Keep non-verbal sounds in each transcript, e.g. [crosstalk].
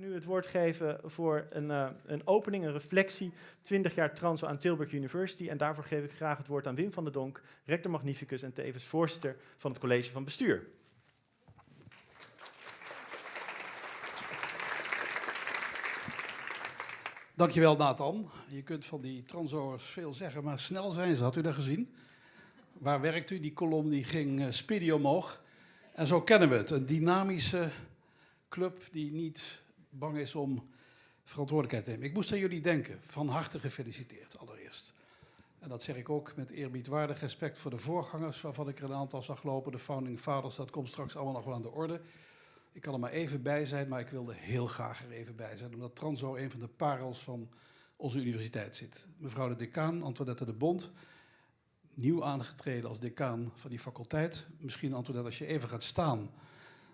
nu het woord geven voor een, uh, een opening, een reflectie, 20 jaar transo aan Tilburg University. En daarvoor geef ik graag het woord aan Wim van der Donk, rector magnificus en tevens voorzitter van het college van bestuur. Dankjewel Nathan. Je kunt van die transoors veel zeggen, maar snel zijn ze. Had u dat gezien? Waar werkt u? Die kolom die ging uh, speedy omhoog. En zo kennen we het. Een dynamische club die niet bang is om verantwoordelijkheid te nemen. Ik moest aan jullie denken. Van harte gefeliciteerd allereerst. En dat zeg ik ook met eerbiedwaardig respect voor de voorgangers, waarvan ik er een aantal zag lopen. De founding fathers, dat komt straks allemaal nog wel aan de orde. Ik kan er maar even bij zijn, maar ik wilde heel graag er even bij zijn, omdat Transo een van de parels van onze universiteit zit. Mevrouw de decaan, Antoinette de Bond, nieuw aangetreden als decaan van die faculteit. Misschien Antoinette, als je even gaat staan,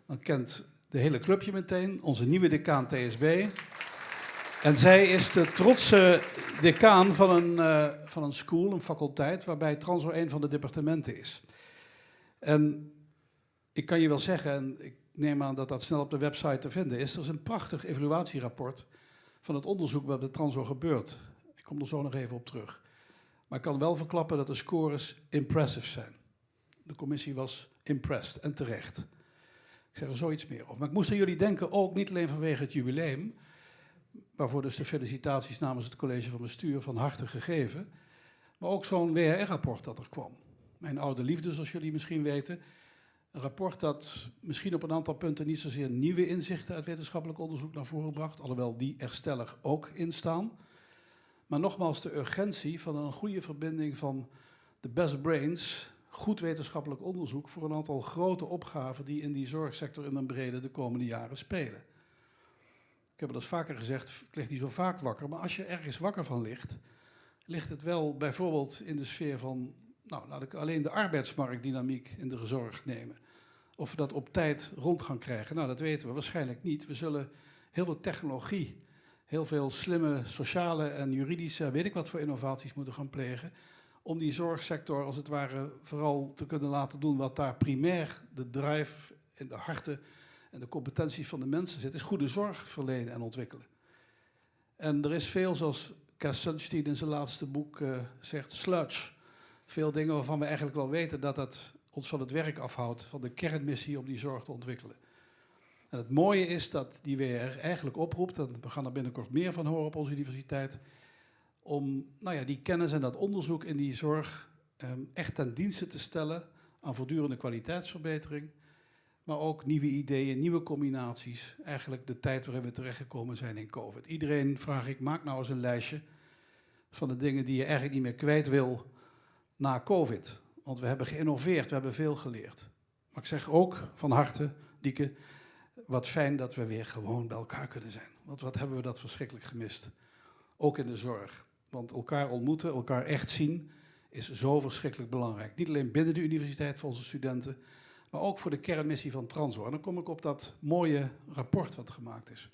dan kent de hele clubje meteen. Onze nieuwe decaan TSB. En zij is de trotse decaan van een, uh, van een school, een faculteit, waarbij Transo een van de departementen is. En ik kan je wel zeggen, en ik neem aan dat dat snel op de website te vinden is, er is een prachtig evaluatierapport van het onderzoek wat bij Transo gebeurt. Ik kom er zo nog even op terug. Maar ik kan wel verklappen dat de scores impressive zijn. De commissie was impressed en terecht. Ik zeg er zoiets meer over. Maar ik moest aan jullie denken, ook niet alleen vanwege het jubileum, waarvoor dus de felicitaties namens het college van bestuur van harte gegeven, maar ook zo'n WHR-rapport dat er kwam. Mijn oude liefde, zoals jullie misschien weten. Een rapport dat misschien op een aantal punten niet zozeer nieuwe inzichten uit wetenschappelijk onderzoek naar voren bracht, alhoewel die er stellig ook in staan. Maar nogmaals, de urgentie van een goede verbinding van de best brains, goed wetenschappelijk onderzoek voor een aantal grote opgaven die in die zorgsector in een brede de komende jaren spelen. Ik heb het al vaker gezegd, ik lig niet zo vaak wakker, maar als je ergens wakker van ligt, ligt het wel bijvoorbeeld in de sfeer van, nou laat ik alleen de arbeidsmarktdynamiek in de zorg nemen. Of we dat op tijd rond gaan krijgen, nou dat weten we waarschijnlijk niet. We zullen heel veel technologie heel veel slimme sociale en juridische, weet ik wat voor innovaties moeten gaan plegen. Om die zorgsector als het ware vooral te kunnen laten doen wat daar primair de drive in de harten en de competenties van de mensen zit, is goede zorg verlenen en ontwikkelen. En er is veel, zoals Cass Sunstein in zijn laatste boek uh, zegt, sludge. Veel dingen waarvan we eigenlijk wel weten dat dat ons van het werk afhoudt, van de kernmissie om die zorg te ontwikkelen. En het mooie is dat die WR eigenlijk oproept, en we gaan er binnenkort meer van horen op onze universiteit, om nou ja, die kennis en dat onderzoek in die zorg um, echt ten dienste te stellen aan voortdurende kwaliteitsverbetering, maar ook nieuwe ideeën, nieuwe combinaties. Eigenlijk de tijd waarin we terechtgekomen zijn in COVID. Iedereen vraag ik, maak nou eens een lijstje van de dingen die je eigenlijk niet meer kwijt wil na COVID. Want we hebben geïnnoveerd, we hebben veel geleerd. Maar ik zeg ook van harte, Dieke, wat fijn dat we weer gewoon bij elkaar kunnen zijn. Want wat hebben we dat verschrikkelijk gemist. Ook in de zorg. Want elkaar ontmoeten, elkaar echt zien, is zo verschrikkelijk belangrijk. Niet alleen binnen de universiteit voor onze studenten, maar ook voor de kernmissie van Transo. En dan kom ik op dat mooie rapport wat gemaakt is.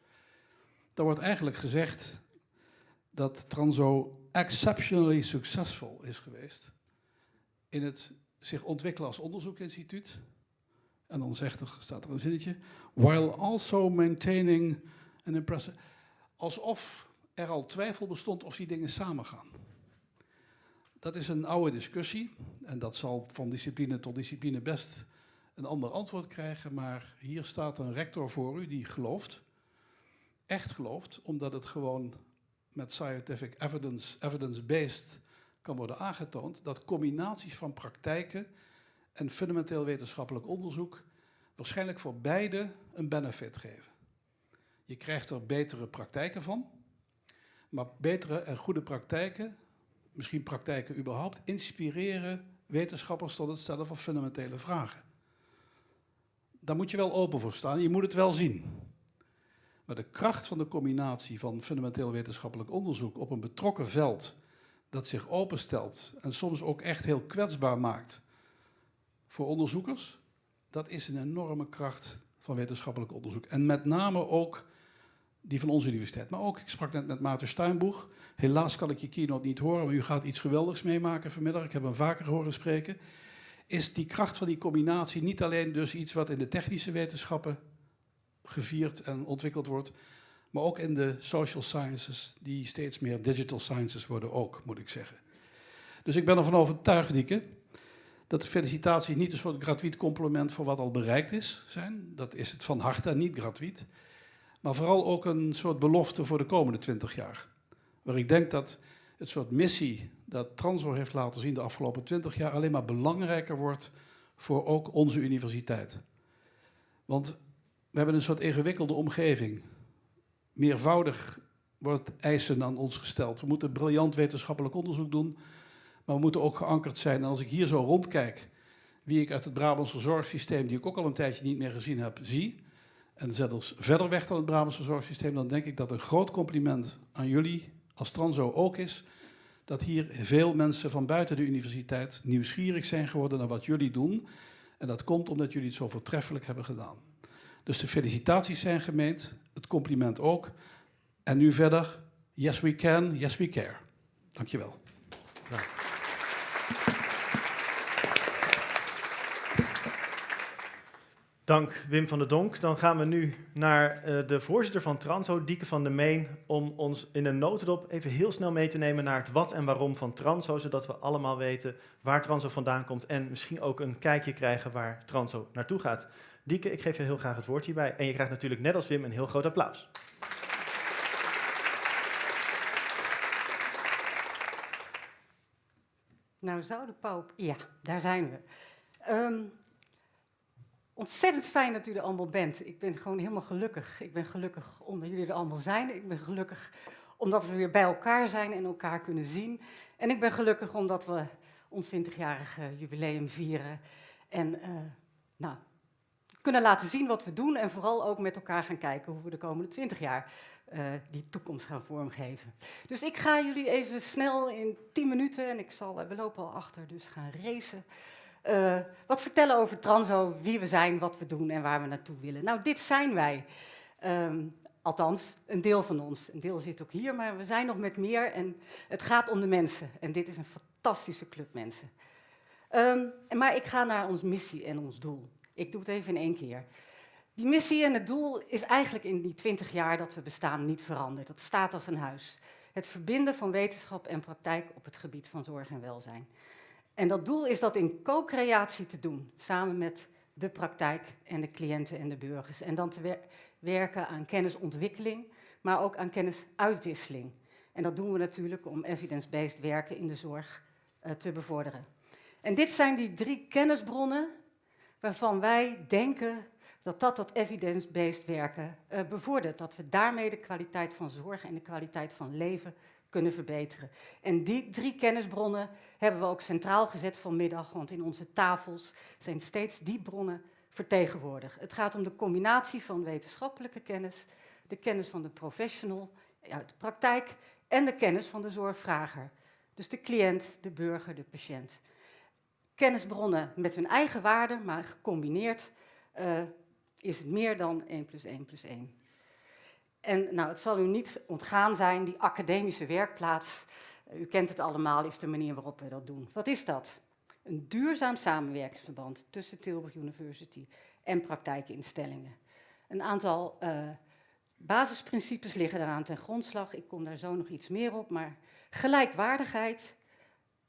Daar wordt eigenlijk gezegd dat Transo exceptionally succesvol is geweest in het zich ontwikkelen als onderzoekinstituut, en dan zegt er, staat er een zinnetje, while also maintaining an impressive... Alsof er al twijfel bestond of die dingen samengaan. Dat is een oude discussie en dat zal van discipline tot discipline best een ander antwoord krijgen, maar hier staat een rector voor u die gelooft, echt gelooft, omdat het gewoon met scientific evidence, evidence-based kan worden aangetoond, dat combinaties van praktijken en fundamenteel wetenschappelijk onderzoek waarschijnlijk voor beide een benefit geven. Je krijgt er betere praktijken van, maar betere en goede praktijken, misschien praktijken überhaupt, inspireren wetenschappers tot het stellen van fundamentele vragen. Daar moet je wel open voor staan, je moet het wel zien. Maar de kracht van de combinatie van fundamenteel wetenschappelijk onderzoek op een betrokken veld dat zich openstelt en soms ook echt heel kwetsbaar maakt voor onderzoekers, dat is een enorme kracht van wetenschappelijk onderzoek. En met name ook die van onze universiteit. Maar ook, ik sprak net met Maarten Steinboeg. Helaas kan ik je keynote niet horen, maar u gaat iets geweldigs meemaken vanmiddag. Ik heb hem vaker horen spreken. Is die kracht van die combinatie niet alleen dus iets wat in de technische wetenschappen gevierd en ontwikkeld wordt, maar ook in de social sciences, die steeds meer digital sciences worden ook, moet ik zeggen. Dus ik ben ervan overtuigd, Dieke, dat de felicitaties niet een soort gratuit compliment voor wat al bereikt is zijn. Dat is het van harte niet gratuit. Maar vooral ook een soort belofte voor de komende twintig jaar. Waar ik denk dat het soort missie dat Transo heeft laten zien de afgelopen twintig jaar alleen maar belangrijker wordt voor ook onze universiteit. Want we hebben een soort ingewikkelde omgeving. Meervoudig wordt eisen aan ons gesteld. We moeten briljant wetenschappelijk onderzoek doen, maar we moeten ook geankerd zijn. En als ik hier zo rondkijk, wie ik uit het Brabantse zorgsysteem, die ik ook al een tijdje niet meer gezien heb, zie, en zelfs verder weg dan het Brabantse zorgsysteem, dan denk ik dat een groot compliment aan jullie als Transo ook is, dat hier veel mensen van buiten de universiteit nieuwsgierig zijn geworden naar wat jullie doen. En dat komt omdat jullie het zo voortreffelijk hebben gedaan. Dus de felicitaties zijn gemeend, het compliment ook. En nu verder, yes we can, yes we care. Dankjewel. Ja. Dank Wim van der Donk. Dan gaan we nu naar uh, de voorzitter van Transo, Dieke van der Meen, om ons in een notendop even heel snel mee te nemen naar het wat en waarom van Transo, zodat we allemaal weten waar Transo vandaan komt en misschien ook een kijkje krijgen waar Transo naartoe gaat. Dieke, ik geef je heel graag het woord hierbij en je krijgt natuurlijk net als Wim een heel groot applaus. Nou zou de Poop, ja, daar zijn we. Um, ontzettend fijn dat u er allemaal bent. Ik ben gewoon helemaal gelukkig. Ik ben gelukkig omdat jullie er allemaal zijn. Ik ben gelukkig omdat we weer bij elkaar zijn en elkaar kunnen zien. En ik ben gelukkig omdat we ons 20-jarige jubileum vieren. En uh, nou, kunnen laten zien wat we doen en vooral ook met elkaar gaan kijken hoe we de komende 20 jaar uh, die toekomst gaan vormgeven. Dus ik ga jullie even snel in 10 minuten, en ik zal, we lopen al achter, dus gaan racen. Uh, wat vertellen over Transo, wie we zijn, wat we doen en waar we naartoe willen. Nou, dit zijn wij. Um, althans, een deel van ons. Een deel zit ook hier, maar we zijn nog met meer en het gaat om de mensen. En dit is een fantastische club mensen. Um, maar ik ga naar ons missie en ons doel. Ik doe het even in één keer. Die missie en het doel is eigenlijk in die twintig jaar dat we bestaan niet veranderd. Dat staat als een huis. Het verbinden van wetenschap en praktijk op het gebied van zorg en welzijn. En dat doel is dat in co-creatie te doen, samen met de praktijk en de cliënten en de burgers. En dan te werken aan kennisontwikkeling, maar ook aan kennisuitwisseling. En dat doen we natuurlijk om evidence-based werken in de zorg uh, te bevorderen. En dit zijn die drie kennisbronnen waarvan wij denken dat dat dat evidence-based werken uh, bevordert. Dat we daarmee de kwaliteit van zorg en de kwaliteit van leven kunnen verbeteren. En die drie kennisbronnen hebben we ook centraal gezet vanmiddag, want in onze tafels zijn steeds die bronnen vertegenwoordigd. Het gaat om de combinatie van wetenschappelijke kennis, de kennis van de professional uit de praktijk en de kennis van de zorgvrager. Dus de cliënt, de burger, de patiënt. Kennisbronnen met hun eigen waarde, maar gecombineerd uh, is het meer dan 1 plus 1 plus 1. En nou, het zal u niet ontgaan zijn, die academische werkplaats, eh, u kent het allemaal, is de manier waarop we dat doen. Wat is dat? Een duurzaam samenwerkingsverband tussen Tilburg University en praktijkinstellingen. Een aantal uh, basisprincipes liggen daaraan ten grondslag. Ik kom daar zo nog iets meer op, maar gelijkwaardigheid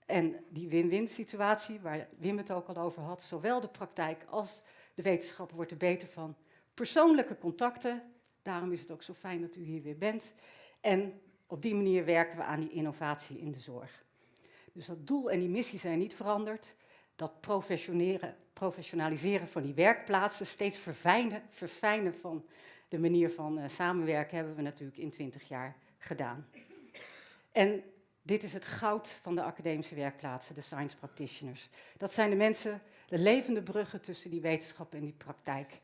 en die win-win situatie, waar Wim het ook al over had, zowel de praktijk als de wetenschap wordt er beter van. Persoonlijke contacten, Daarom is het ook zo fijn dat u hier weer bent. En op die manier werken we aan die innovatie in de zorg. Dus dat doel en die missie zijn niet veranderd. Dat professionaliseren van die werkplaatsen, steeds verfijnen, verfijnen van de manier van uh, samenwerken, hebben we natuurlijk in 20 jaar gedaan. En dit is het goud van de academische werkplaatsen, de science practitioners. Dat zijn de mensen, de levende bruggen tussen die wetenschap en die praktijk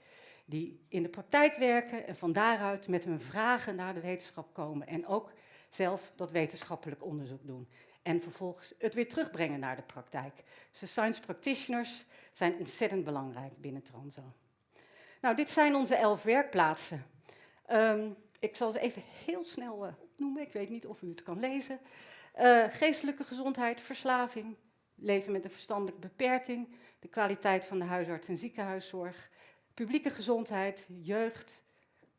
die in de praktijk werken en van daaruit met hun vragen naar de wetenschap komen en ook zelf dat wetenschappelijk onderzoek doen. En vervolgens het weer terugbrengen naar de praktijk. Dus de science practitioners zijn ontzettend belangrijk binnen Transo. Nou, dit zijn onze elf werkplaatsen. Um, ik zal ze even heel snel uh, opnoemen. Ik weet niet of u het kan lezen. Uh, geestelijke gezondheid, verslaving, leven met een verstandelijke beperking, de kwaliteit van de huisarts- en ziekenhuiszorg, publieke gezondheid, jeugd,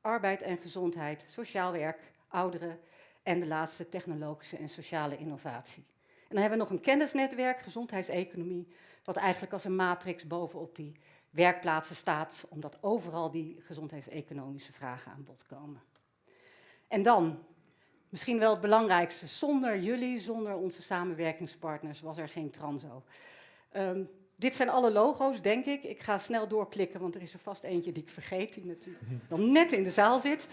arbeid en gezondheid, sociaal werk, ouderen en de laatste technologische en sociale innovatie. En dan hebben we nog een kennisnetwerk, gezondheidseconomie, wat eigenlijk als een matrix bovenop die werkplaatsen staat, omdat overal die gezondheidseconomische vragen aan bod komen. En dan, misschien wel het belangrijkste, zonder jullie, zonder onze samenwerkingspartners was er geen Transo. Um, dit zijn alle logo's, denk ik. Ik ga snel doorklikken, want er is er vast eentje die ik vergeet, die natuurlijk [laughs] dan net in de zaal zit.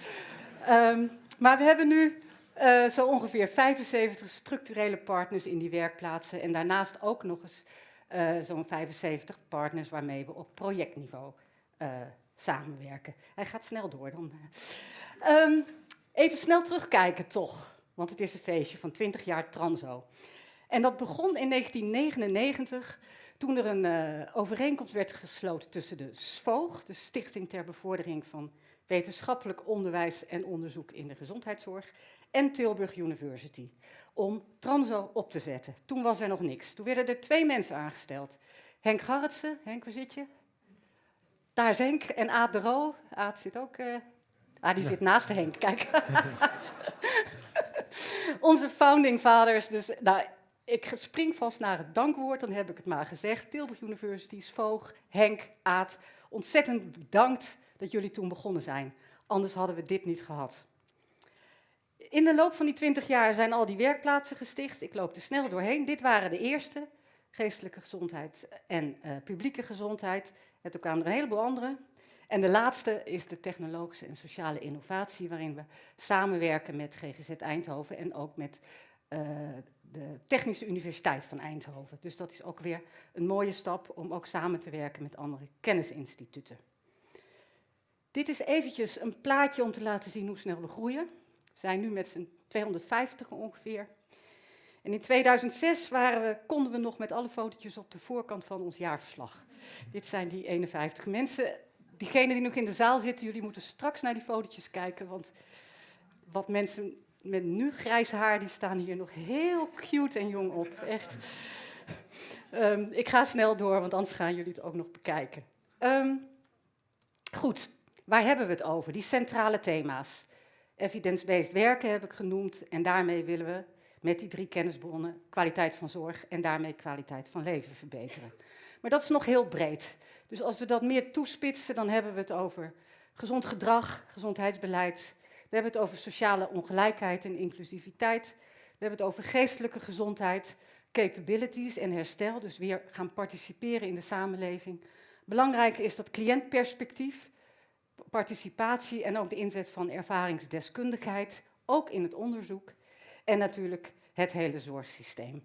Um, maar we hebben nu uh, zo ongeveer 75 structurele partners in die werkplaatsen en daarnaast ook nog eens uh, zo'n 75 partners waarmee we op projectniveau uh, samenwerken. Hij gaat snel door dan. Um, even snel terugkijken toch, want het is een feestje van 20 jaar Transo. En dat begon in 1999 toen er een uh, overeenkomst werd gesloten tussen de SVOG, de Stichting ter Bevordering van Wetenschappelijk Onderwijs en Onderzoek in de Gezondheidszorg, en Tilburg University, om Transo op te zetten. Toen was er nog niks. Toen werden er twee mensen aangesteld. Henk Garretsen, Henk, waar zit je? Daar is Henk. En Aad de Roo. Aad zit ook... Uh... Ah, die zit naast Henk, kijk. [laughs] Onze founding fathers, dus nou, ik spring vast naar het dankwoord, dan heb ik het maar gezegd. Tilburg University, Svoog, Henk, Aad, ontzettend bedankt dat jullie toen begonnen zijn. Anders hadden we dit niet gehad. In de loop van die twintig jaar zijn al die werkplaatsen gesticht. Ik loop er snel doorheen. Dit waren de eerste, geestelijke gezondheid en uh, publieke gezondheid. En toen kwamen er een heleboel andere. En de laatste is de technologische en sociale innovatie, waarin we samenwerken met GGZ Eindhoven en ook met uh, de Technische Universiteit van Eindhoven. Dus dat is ook weer een mooie stap om ook samen te werken met andere kennisinstituten. Dit is eventjes een plaatje om te laten zien hoe snel we groeien. We zijn nu met z'n 250 ongeveer. En in 2006 waren we, konden we nog met alle fotootjes op de voorkant van ons jaarverslag. Dit zijn die 51 mensen. Diegenen die nog in de zaal zitten, jullie moeten straks naar die fotootjes kijken, want wat mensen met nu grijs haar, die staan hier nog heel cute en jong op. Echt. Um, ik ga snel door, want anders gaan jullie het ook nog bekijken. Um, goed, waar hebben we het over? Die centrale thema's. Evidence-based werken heb ik genoemd en daarmee willen we met die drie kennisbronnen kwaliteit van zorg en daarmee kwaliteit van leven verbeteren. Maar dat is nog heel breed. Dus als we dat meer toespitsen, dan hebben we het over gezond gedrag, gezondheidsbeleid, hebben het over sociale ongelijkheid en inclusiviteit. We hebben het over geestelijke gezondheid, capabilities en herstel, dus weer gaan participeren in de samenleving. Belangrijk is dat cliëntperspectief, participatie en ook de inzet van ervaringsdeskundigheid, ook in het onderzoek. En natuurlijk het hele zorgsysteem.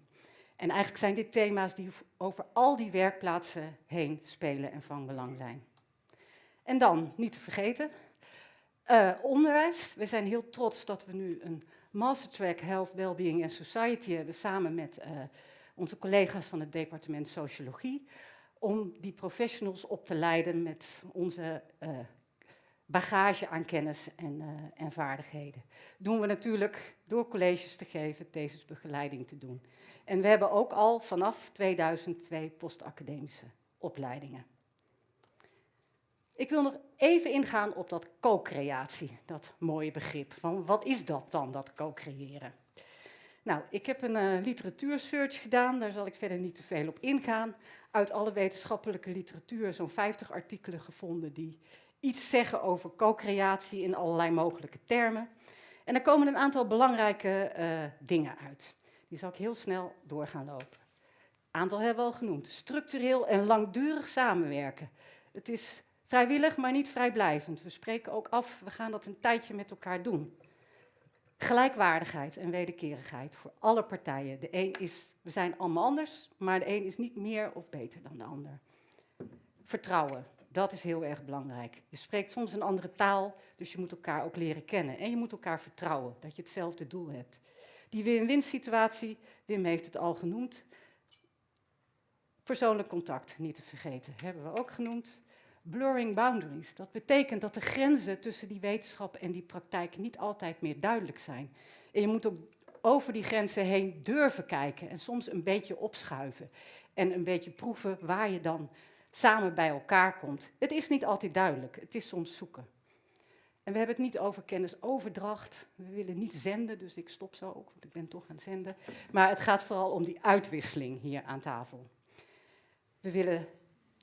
En eigenlijk zijn dit thema's die over al die werkplaatsen heen spelen en van belang zijn. En dan, niet te vergeten, uh, onderwijs. We zijn heel trots dat we nu een mastertrack Health, Wellbeing and Society hebben samen met uh, onze collega's van het departement Sociologie. Om die professionals op te leiden met onze uh, bagage aan kennis en, en vaardigheden. Doen we natuurlijk door colleges te geven, thesisbegeleiding te doen. En we hebben ook al vanaf 2002 postacademische opleidingen. Ik wil nog even ingaan op dat co-creatie, dat mooie begrip. Van wat is dat dan, dat co-creëren? Nou, ik heb een uh, literatuursearch gedaan, daar zal ik verder niet te veel op ingaan. Uit alle wetenschappelijke literatuur zo'n 50 artikelen gevonden die iets zeggen over co-creatie in allerlei mogelijke termen. En er komen een aantal belangrijke uh, dingen uit. Die zal ik heel snel door gaan lopen. Aantal hebben we al genoemd. Structureel en langdurig samenwerken. Het is Vrijwillig, maar niet vrijblijvend. We spreken ook af, we gaan dat een tijdje met elkaar doen. Gelijkwaardigheid en wederkerigheid voor alle partijen. De een is, we zijn allemaal anders, maar de een is niet meer of beter dan de ander. Vertrouwen, dat is heel erg belangrijk. Je spreekt soms een andere taal, dus je moet elkaar ook leren kennen. En je moet elkaar vertrouwen, dat je hetzelfde doel hebt. Die win-win situatie, Wim heeft het al genoemd. Persoonlijk contact, niet te vergeten, hebben we ook genoemd blurring boundaries. Dat betekent dat de grenzen tussen die wetenschap en die praktijk niet altijd meer duidelijk zijn. En je moet ook over die grenzen heen durven kijken en soms een beetje opschuiven. En een beetje proeven waar je dan samen bij elkaar komt. Het is niet altijd duidelijk, het is soms zoeken. En we hebben het niet over kennisoverdracht. We willen niet zenden, dus ik stop zo ook, want ik ben toch aan het zenden. Maar het gaat vooral om die uitwisseling hier aan tafel. We willen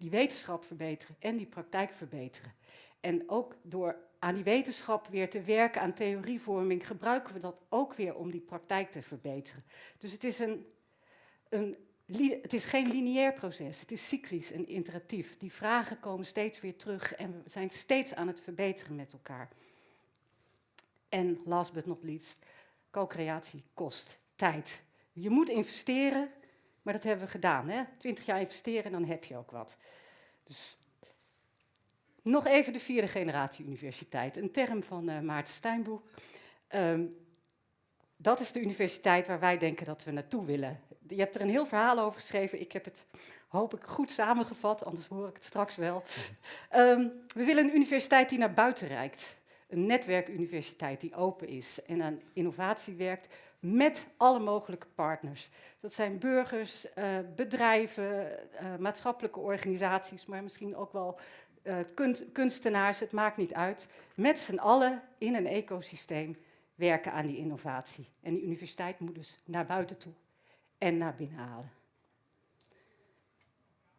die wetenschap verbeteren en die praktijk verbeteren. En ook door aan die wetenschap weer te werken, aan theorievorming, gebruiken we dat ook weer om die praktijk te verbeteren. Dus het is, een, een, het is geen lineair proces, het is cyclisch en interactief. Die vragen komen steeds weer terug en we zijn steeds aan het verbeteren met elkaar. En last but not least, co-creatie kost tijd. Je moet investeren, maar dat hebben we gedaan. Hè? 20 jaar investeren en dan heb je ook wat. Dus nog even de vierde generatie universiteit, een term van uh, Maarten Steinboek. Um, dat is de universiteit waar wij denken dat we naartoe willen. Je hebt er een heel verhaal over geschreven. Ik heb het, hoop ik, goed samengevat, anders hoor ik het straks wel. Um, [laughs] we willen een universiteit die naar buiten reikt. Een netwerkuniversiteit die open is en aan innovatie werkt met alle mogelijke partners. Dat zijn burgers, uh, bedrijven, uh, maatschappelijke organisaties, maar misschien ook wel uh, kunstenaars, het maakt niet uit. Met z'n allen in een ecosysteem werken aan die innovatie. En die universiteit moet dus naar buiten toe en naar binnen halen.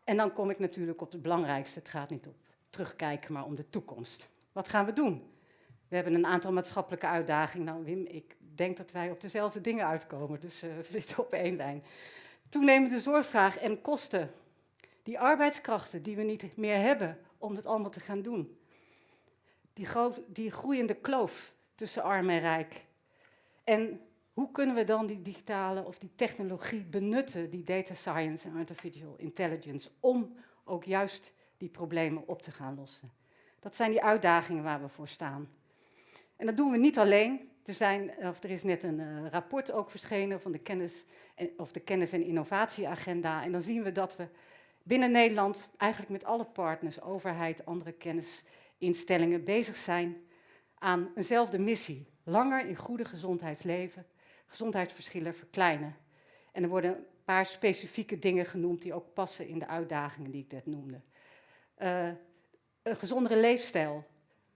En dan kom ik natuurlijk op het belangrijkste. Het gaat niet op terugkijken, maar om de toekomst. Wat gaan we doen? We hebben een aantal maatschappelijke uitdagingen. Nou, Wim, ik denk dat wij op dezelfde dingen uitkomen, dus uh, we [laughs] zitten op één lijn. Toenemende zorgvraag en kosten. Die arbeidskrachten die we niet meer hebben om het allemaal te gaan doen. Die, die groeiende kloof tussen arm en rijk. En hoe kunnen we dan die digitale of die technologie benutten, die data science en artificial intelligence, om ook juist die problemen op te gaan lossen? Dat zijn die uitdagingen waar we voor staan. En dat doen we niet alleen. Er, zijn, of er is net een uh, rapport ook verschenen van de kennis en, of de kennis- en innovatieagenda. En dan zien we dat we binnen Nederland eigenlijk met alle partners, overheid, andere kennisinstellingen bezig zijn aan eenzelfde missie. Langer in goede gezondheidsleven, gezondheidsverschillen verkleinen. En er worden een paar specifieke dingen genoemd die ook passen in de uitdagingen die ik net noemde. Uh, een gezondere leefstijl,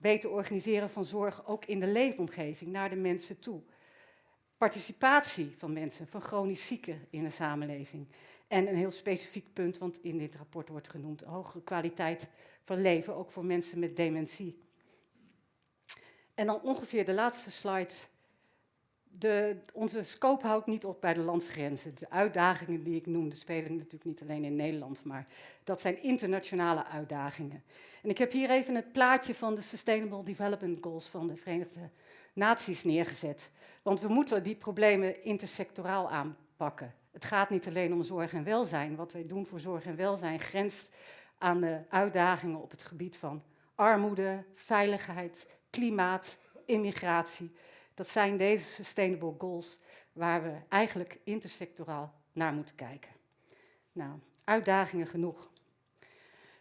beter organiseren van zorg ook in de leefomgeving naar de mensen toe. Participatie van mensen, van chronisch zieken in de samenleving. En een heel specifiek punt, want in dit rapport wordt genoemd hogere kwaliteit van leven, ook voor mensen met dementie. En dan ongeveer de laatste slide. De, onze scope houdt niet op bij de landsgrenzen. De uitdagingen die ik noemde spelen natuurlijk niet alleen in Nederland, maar dat zijn internationale uitdagingen. En ik heb hier even het plaatje van de Sustainable Development Goals van de Verenigde Naties neergezet. Want we moeten die problemen intersectoraal aanpakken. Het gaat niet alleen om zorg en welzijn. Wat wij doen voor zorg en welzijn grenst aan de uitdagingen op het gebied van armoede, veiligheid, klimaat, immigratie. Dat zijn deze sustainable goals waar we eigenlijk intersectoraal naar moeten kijken. Nou, uitdagingen genoeg.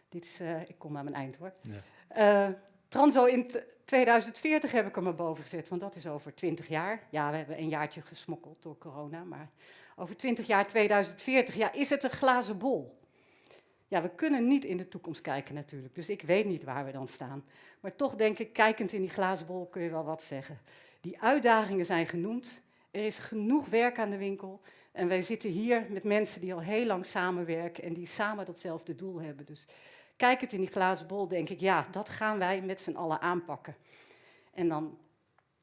Dit is, uh, ik kom aan mijn eind hoor. Ja. Uh, Transo in 2040 heb ik er maar boven gezet, want dat is over 20 jaar. Ja, we hebben een jaartje gesmokkeld door corona, maar over 20 jaar 2040, ja, is het een glazen bol? Ja, we kunnen niet in de toekomst kijken natuurlijk, dus ik weet niet waar we dan staan. Maar toch denk ik, kijkend in die glazen bol kun je wel wat zeggen. Die uitdagingen zijn genoemd, er is genoeg werk aan de winkel en wij zitten hier met mensen die al heel lang samenwerken en die samen datzelfde doel hebben. Dus kijkend in die glazen bol denk ik, ja, dat gaan wij met z'n allen aanpakken. En dan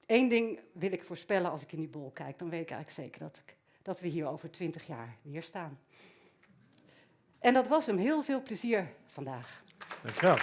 één ding wil ik voorspellen als ik in die bol kijk, dan weet ik eigenlijk zeker dat dat we hier over twintig jaar weer staan. En dat was hem. Heel veel plezier vandaag. Dankjewel.